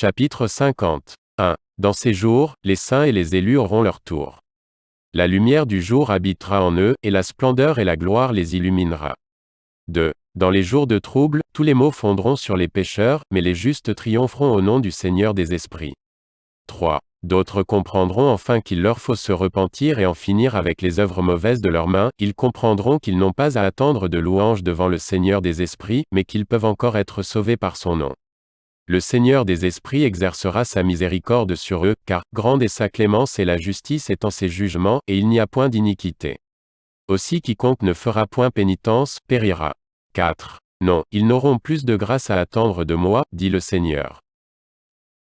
Chapitre 50. 1. Dans ces jours, les saints et les élus auront leur tour. La lumière du jour habitera en eux, et la splendeur et la gloire les illuminera. 2. Dans les jours de trouble, tous les maux fondront sur les pécheurs, mais les justes triompheront au nom du Seigneur des esprits. 3. D'autres comprendront enfin qu'il leur faut se repentir et en finir avec les œuvres mauvaises de leurs mains, ils comprendront qu'ils n'ont pas à attendre de louanges devant le Seigneur des esprits, mais qu'ils peuvent encore être sauvés par son nom. Le Seigneur des esprits exercera sa miséricorde sur eux, car grande est sa clémence et la justice est en ses jugements, et il n'y a point d'iniquité. Aussi quiconque ne fera point pénitence, périra. 4. Non, ils n'auront plus de grâce à attendre de moi, dit le Seigneur.